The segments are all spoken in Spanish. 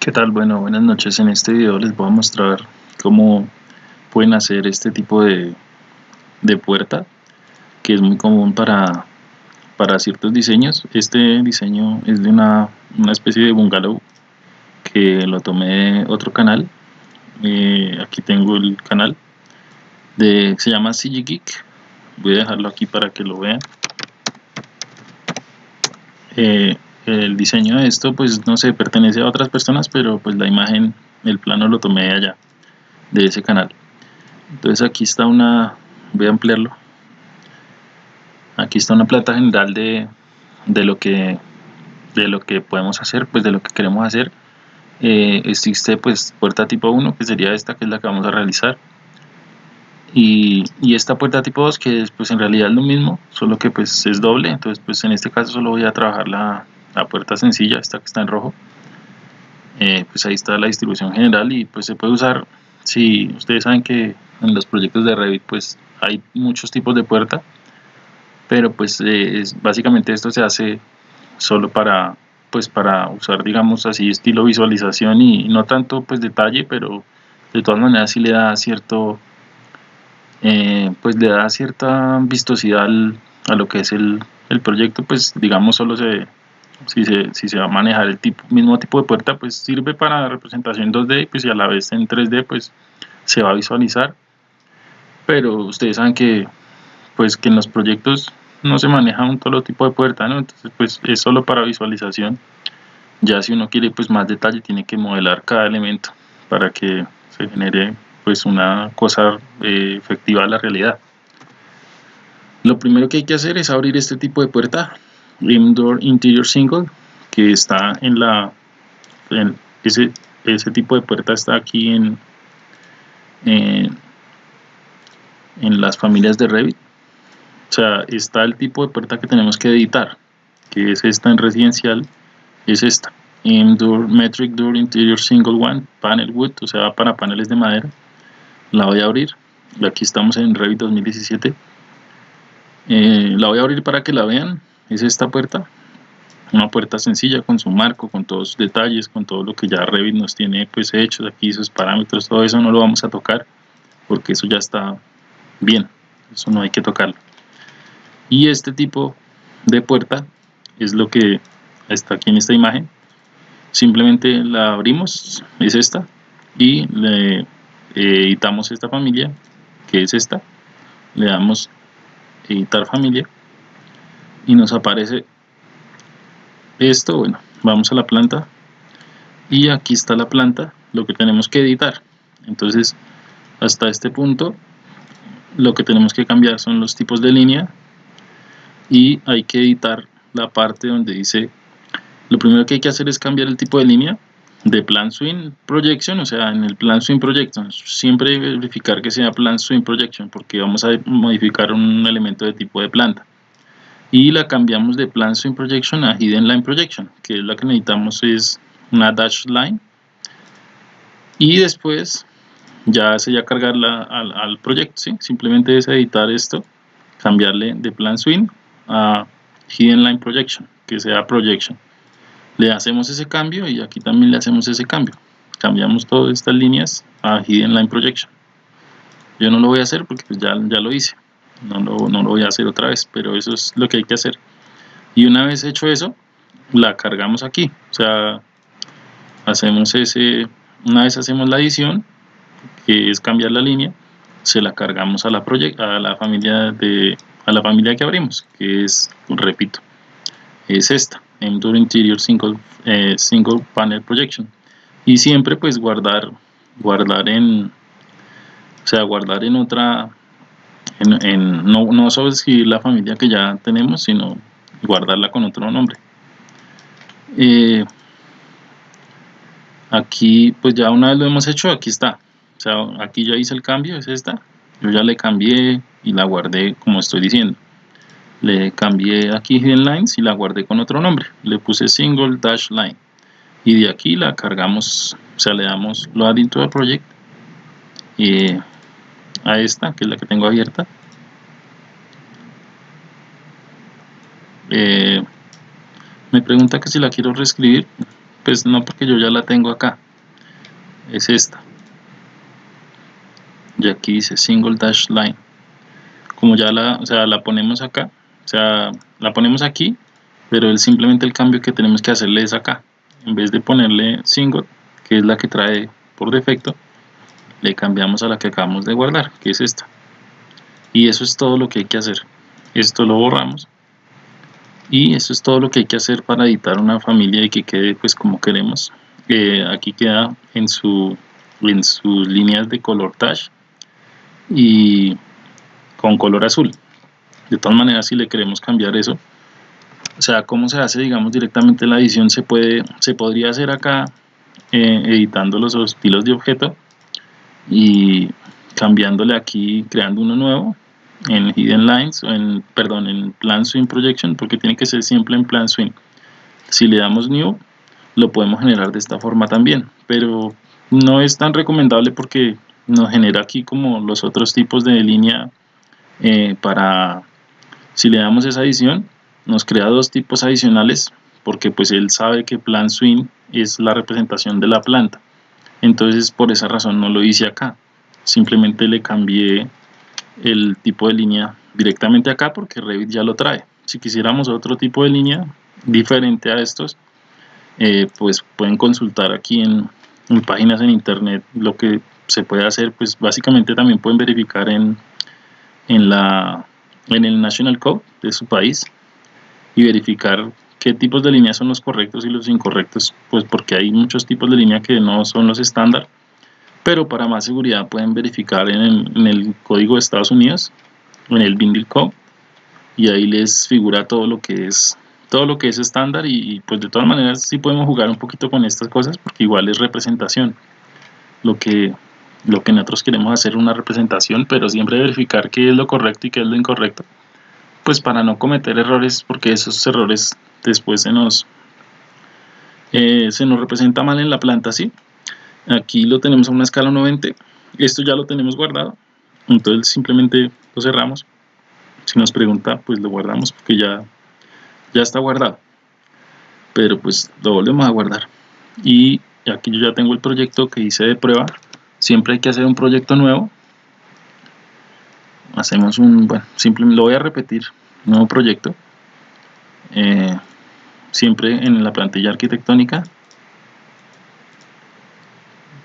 ¿Qué tal? Bueno, buenas noches. En este video les voy a mostrar cómo pueden hacer este tipo de, de puerta que es muy común para, para ciertos diseños. Este diseño es de una, una especie de bungalow que lo tomé de otro canal. Eh, aquí tengo el canal de se llama CG Geek. Voy a dejarlo aquí para que lo vean. Eh, el diseño de esto pues no sé pertenece a otras personas pero pues la imagen el plano lo tomé de allá de ese canal. Entonces aquí está una voy a ampliarlo. Aquí está una plata general de, de lo que de lo que podemos hacer pues de lo que queremos hacer. Eh, existe pues puerta tipo 1 que sería esta que es la que vamos a realizar. Y, y, esta puerta tipo 2 que es pues en realidad es lo mismo solo que pues es doble. Entonces pues en este caso solo voy a trabajar la, la puerta sencilla, esta que está en rojo, eh, pues ahí está la distribución general y pues se puede usar, si ustedes saben que en los proyectos de Revit pues hay muchos tipos de puerta, pero pues eh, básicamente esto se hace solo para pues para usar digamos así estilo visualización y no tanto pues detalle pero de todas maneras sí le da cierto eh, pues le da cierta vistosidad a lo que es el, el proyecto pues digamos solo se si se, si va a manejar el mismo tipo de puerta, pues sirve para representación 2D pues, y a la vez en 3D pues se va a visualizar. Pero ustedes saben que pues que en los proyectos no se maneja un solo tipo de puerta, ¿no? Entonces pues es solo para visualización. Ya si uno quiere pues más detalle tiene que modelar cada elemento para que se genere pues una cosa eh, efectiva a la realidad. Lo primero que hay que hacer es abrir este tipo de puerta Rim Door Interior Single que está en la ese, ese tipo de puerta está aquí en, en, las familias de Revit. O sea está el tipo de puerta que tenemos que editar que es esta en residencial es esta. Door Metric Door Interior Single One Panel Wood o sea para paneles de madera. La voy a abrir. Aquí estamos en Revit 2017 eh, la voy a abrir para que la vean es esta puerta. Una puerta sencilla con su marco, con todos sus detalles, con todo lo que ya Revit nos tiene pues hecho, aquí sus parámetros, todo eso no lo vamos a tocar porque eso ya está bien, eso no hay que tocarlo. Y este tipo de puerta es lo que está aquí en esta imagen, simplemente la abrimos, es esta, y le editamos esta familia, que es esta, le damos editar familia, y nos aparece esto, bueno, vamos a la planta y aquí está la planta, lo que tenemos que editar. Entonces, hasta este punto, lo que tenemos que cambiar son los tipos de línea y hay que editar la parte donde dice, lo primero que hay que hacer es cambiar el tipo de línea de plan swing projection, o sea, en el plan swing projection, siempre verificar que sea plan swing projection porque vamos a modificar un elemento de tipo de planta y la cambiamos de Plan Swing Projection a Hidden Line Projection, que es la que necesitamos es una dash line y después ya sería cargarla al, al proyecto, ¿sí? simplemente es editar esto, cambiarle de Plan Swing a Hidden Line Projection, que sea Projection. Le hacemos ese cambio y aquí también le hacemos ese cambio. Cambiamos todas estas líneas a Hidden Line Projection. Yo no lo voy a hacer porque pues ya, ya lo hice no lo, no lo voy a hacer otra vez, pero eso es lo que hay que hacer. Y una vez hecho eso, la cargamos aquí, o sea, hacemos ese, una vez hacemos la edición, que es cambiar la línea, se la cargamos a la, a la familia de a la familia que abrimos, que es, repito, es esta, Endure Interior Single, eh, Panel Projection. Y siempre pues guardar, guardar en, o sea, guardar en otra, no, no solo escribir la familia que ya tenemos, sino guardarla con otro nombre. Eh, aquí, pues ya una vez lo hemos hecho, aquí está. O sea, aquí ya hice el cambio, es esta. Yo ya le cambié y la guardé como estoy diciendo. Le cambié aquí Hidden Lines y la guardé con otro nombre. Le puse Single Dash Line. Y de aquí la cargamos, o sea, le damos Load into the Project. Y a esta, que es la que tengo abierta. Eh, me pregunta que si la quiero reescribir. pues no porque yo ya la tengo acá es esta y aquí dice single dash line como ya la, o sea, la ponemos acá o sea, la ponemos aquí pero es simplemente el cambio que tenemos que hacerle es acá en vez de ponerle single que es la que trae por defecto le cambiamos a la que acabamos de guardar que es esta. Y eso es todo lo que hay que hacer. Esto lo borramos. Y eso es todo lo que hay que hacer para editar una familia y que quede pues como queremos. Eh, aquí queda en su en sus líneas de color touch y con color azul. De todas maneras si le queremos cambiar eso o sea cómo se hace digamos directamente la edición se puede se podría hacer acá eh, editando los estilos de objeto y cambiándole aquí creando uno nuevo en Hidden Lines, o en, perdón, en Plan Swing Projection, porque tiene que ser siempre en Plan Swing. Si le damos New, lo podemos generar de esta forma también, pero no es tan recomendable porque nos genera aquí como los otros tipos de línea eh, para, si le damos esa adición, nos crea dos tipos adicionales porque pues él sabe que Plan Swing es la representación de la planta. Entonces por esa razón no lo hice acá, simplemente le cambié el tipo de línea directamente acá porque Revit ya lo trae. Si quisiéramos otro tipo de línea diferente a estos, eh, pues pueden consultar aquí en, páginas en internet lo que se puede hacer, pues básicamente también pueden verificar en, en, la, en el National Code de su país y verificar qué tipos de líneas son los correctos y los incorrectos, pues porque hay muchos tipos de línea que no son los estándar pero para más seguridad pueden verificar en el, código de Estados Unidos en el Bindle Code y ahí les figura todo lo que es todo lo que es estándar y, pues de todas maneras sí podemos jugar un poquito con estas cosas porque igual es representación. Lo que lo que nosotros queremos hacer una representación pero siempre verificar qué es lo correcto y qué es lo incorrecto pues para no cometer errores porque esos errores después se nos eh, se nos representa mal en la planta ¿sí? aquí lo tenemos a una escala 90 esto ya lo tenemos guardado entonces simplemente lo cerramos. Si nos pregunta pues lo guardamos porque ya ya está guardado. Pero pues lo volvemos a guardar. Y aquí yo ya tengo el proyecto que hice de prueba. Siempre hay que hacer un proyecto nuevo. Hacemos un bueno simplemente lo voy a repetir nuevo proyecto. Eh, siempre en la plantilla arquitectónica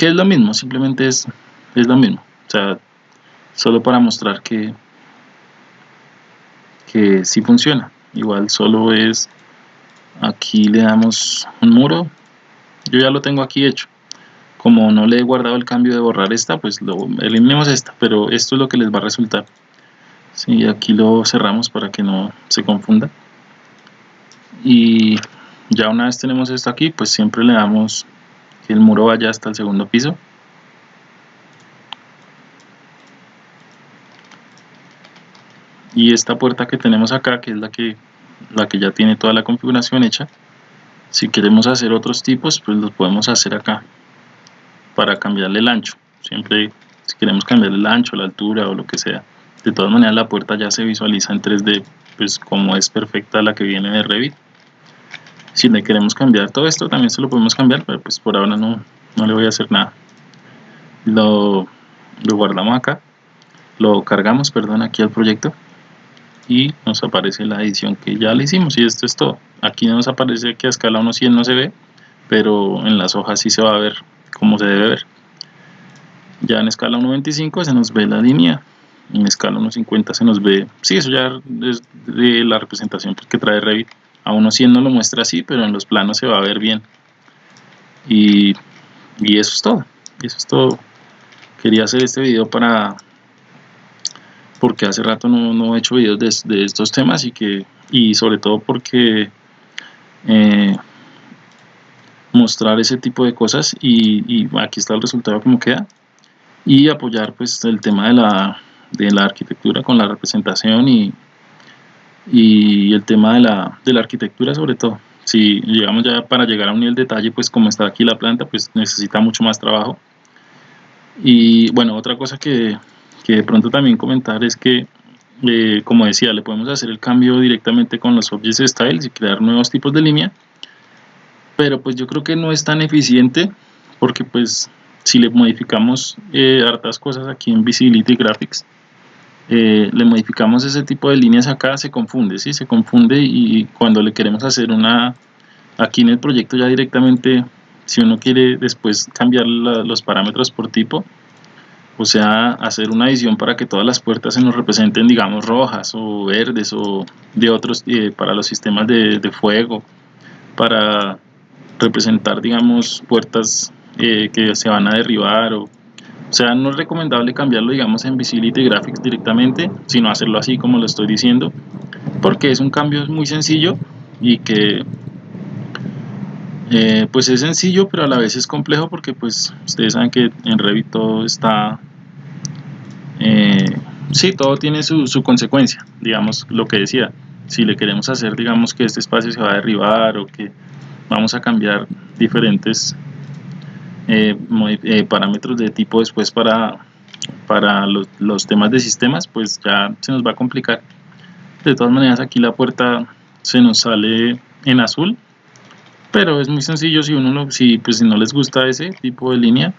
que es lo mismo, simplemente es, es lo mismo. O sea, solo para mostrar que, que sí funciona. Igual solo es, aquí le damos un muro. Yo ya lo tengo aquí hecho. Como no le he guardado el cambio de borrar esta, pues lo eliminemos esta, pero esto es lo que les va a resultar. Sí, aquí lo cerramos para que no se confunda. Y ya una vez tenemos esto aquí, pues siempre le damos el muro vaya hasta el segundo piso. Y esta puerta que tenemos acá que es la que la que ya tiene toda la configuración hecha si queremos hacer otros tipos pues los podemos hacer acá para cambiarle el ancho. Siempre si queremos cambiarle el ancho, la altura o lo que sea de todas maneras la puerta ya se visualiza en 3D pues como es perfecta la que viene de Revit si le queremos cambiar todo esto también se lo podemos cambiar pero pues por ahora no, no le voy a hacer nada. Lo, guardamos acá lo cargamos perdón aquí al proyecto y nos aparece la edición que ya le hicimos y esto es todo. Aquí nos aparece que a escala 1.100 no se ve pero en las hojas sí se va a ver como se debe ver. Ya en escala 1.25 se nos ve la línea en escala 1.50 se nos ve, sí, eso ya es de la representación que trae Revit a uno sí no lo muestra así, pero en los planos se va a ver bien. Y, eso es todo. Eso es todo. Quería hacer este video para porque hace rato no, he hecho videos de, estos temas y que y sobre todo porque eh, mostrar ese tipo de cosas y, aquí está el resultado como queda y apoyar pues el tema de la, de la arquitectura con la representación y, y el tema de la, de la arquitectura sobre todo. Si llegamos ya para llegar a un nivel de detalle, pues como está aquí la planta, pues necesita mucho más trabajo. Y bueno, otra cosa que, que de pronto también comentar es que, eh, como decía, le podemos hacer el cambio directamente con los Objects Styles y crear nuevos tipos de línea. pero pues yo creo que no es tan eficiente porque pues si le modificamos eh, hartas cosas aquí en Visibility Graphics eh, le modificamos ese tipo de líneas acá se confunde, ¿sí? se confunde y cuando le queremos hacer una aquí en el proyecto ya directamente si uno quiere después cambiar los parámetros por tipo o sea, hacer una edición para que todas las puertas se nos representen, digamos, rojas o verdes o de otros, eh, para los sistemas de, fuego, para representar, digamos, puertas eh, que se van a derribar o, o sea, no es recomendable cambiarlo, digamos, en Visibility Graphics directamente, sino hacerlo así como lo estoy diciendo, porque es un cambio muy sencillo y que eh, pues es sencillo pero a la vez es complejo porque pues ustedes saben que en Revit todo está eh, sí, todo tiene su, consecuencia, digamos lo que decía, si le queremos hacer, digamos que este espacio se va a derribar o que vamos a cambiar diferentes eh, eh, parámetros de tipo después para, para los, los, temas de sistemas, pues ya se nos va a complicar. De todas maneras aquí la puerta se nos sale en azul, pero es muy sencillo si uno si, pues, si no les gusta ese tipo de línea,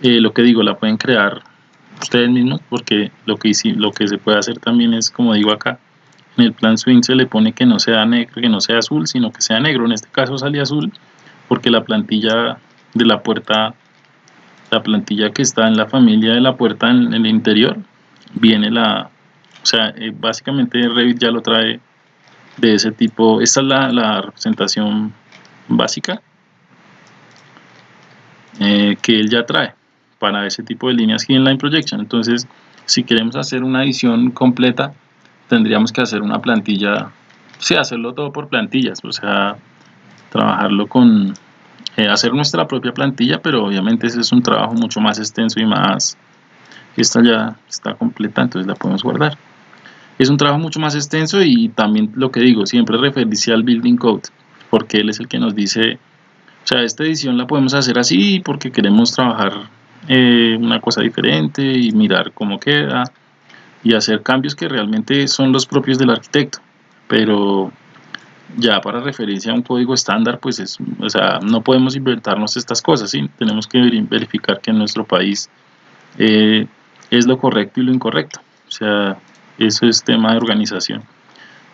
lo que digo, la pueden crear ustedes mismos porque lo que, lo que se puede hacer también es como digo acá en el plan swing se le pone que no sea negro que no sea azul sino que sea negro en este caso sale azul porque la plantilla de la puerta la plantilla que está en la familia de la puerta en, el interior viene la o sea eh, básicamente Revit ya lo trae de ese tipo esta es la, representación básica eh, que él ya trae para ese tipo de líneas Inline Projection. Entonces, si queremos hacer una edición completa, tendríamos que hacer una plantilla, sí, hacerlo todo por plantillas, o sea, trabajarlo con, eh, hacer nuestra propia plantilla, pero obviamente ese es un trabajo mucho más extenso y más, esta ya está completa, entonces la podemos guardar. Es un trabajo mucho más extenso y también lo que digo, siempre referirse al Building Code, porque él es el que nos dice, o sea, esta edición la podemos hacer así porque queremos trabajar eh, una cosa diferente y mirar cómo queda y hacer cambios que realmente son los propios del arquitecto pero ya para referencia a un código estándar pues es, o sea, no podemos inventarnos estas cosas ¿sí? tenemos que verificar que en nuestro país eh, es lo correcto y lo incorrecto o sea eso es tema de organización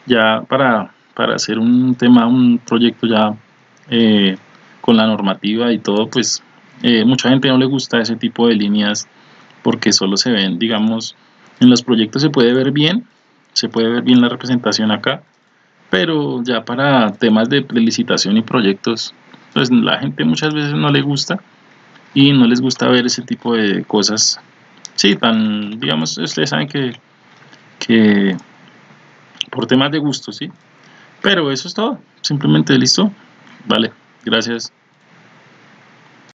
ya para, para hacer un tema un proyecto ya eh, con la normativa y todo pues eh, mucha gente no le gusta ese tipo de líneas porque solo se ven, digamos, en los proyectos se puede ver bien, se puede ver bien la representación acá, pero ya para temas de licitación y proyectos, pues la gente muchas veces no le gusta y no les gusta ver ese tipo de cosas, sí, tan, digamos, ustedes saben que, que por temas de gusto, sí, pero eso es todo, simplemente listo, vale, gracias.